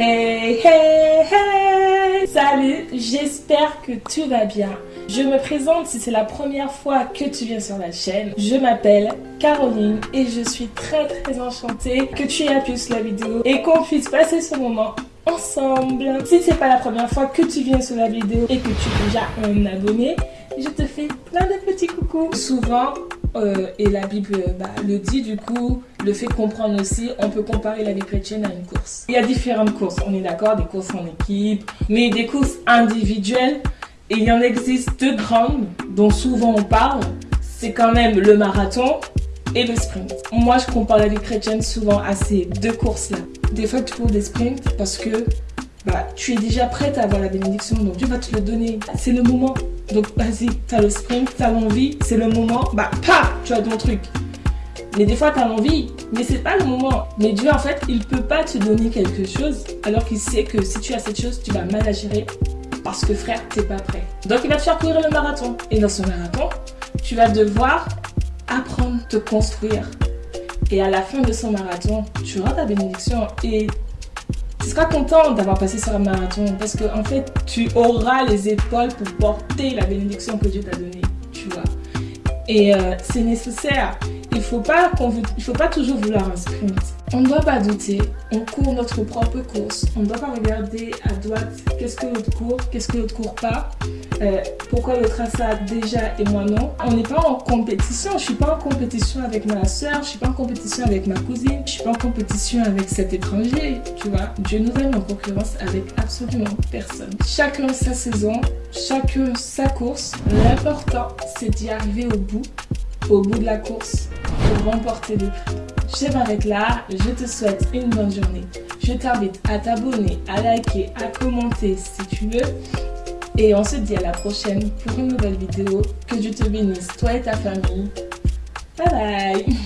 Hey, hey, hey Salut, j'espère que tu vas bien. Je me présente si c'est la première fois que tu viens sur la chaîne. Je m'appelle Caroline et je suis très très enchantée que tu aies appuyé sur la vidéo et qu'on puisse passer ce moment ensemble. Si c'est pas la première fois que tu viens sur la vidéo et que tu es déjà un abonné, je te fais plein de petits coucous. Souvent, euh, et la Bible bah, le dit du coup, le fait comprendre aussi, on peut comparer la vie chrétienne à une course. Il y a différentes courses, on est d'accord, des courses en équipe, mais des courses individuelles, et il y en existe deux grandes dont souvent on parle, c'est quand même le marathon et le sprint. Moi, je compare la vie chrétienne souvent à ces deux courses-là. Des fois, tu cours des sprints parce que bah, tu es déjà prête à avoir la bénédiction, donc Dieu va te le donner. C'est le moment. Donc vas-y, as le sprint, as l'envie, c'est le moment, bah paf, tu as ton truc. Mais des fois, tu as l'envie, mais c'est pas le moment. Mais Dieu, en fait, il peut pas te donner quelque chose alors qu'il sait que si tu as cette chose, tu vas mal la gérer parce que frère, t'es pas prêt. Donc il va te faire courir le marathon. Et dans ce marathon, tu vas devoir apprendre, te construire. Et à la fin de ce marathon, tu auras ta bénédiction et seras content d'avoir passé sur un marathon parce que en fait, tu auras les épaules pour porter la bénédiction que Dieu t'a donnée, tu vois. Et euh, c'est nécessaire. Il ne faut, pas faut pas toujours vouloir un sprint. On ne doit pas douter, on court notre propre course. On ne doit pas regarder à droite qu'est-ce que l'autre court, qu'est-ce que l'autre court pas. Euh, pourquoi l'autre a ça déjà et moi non. On n'est pas en compétition, je suis pas en compétition avec ma soeur, je suis pas en compétition avec ma cousine, je suis pas en compétition avec cet étranger, tu vois. Dieu nous donne en concurrence avec absolument personne. Chacun sa saison, chacun sa course. L'important, c'est d'y arriver au bout, au bout de la course, pour remporter le prix. M'arrête là, je te souhaite une bonne journée. Je t'invite à t'abonner, à liker, à commenter si tu veux. Et on se dit à la prochaine pour une nouvelle vidéo. Que Dieu te bénisse, toi et ta famille. Bye bye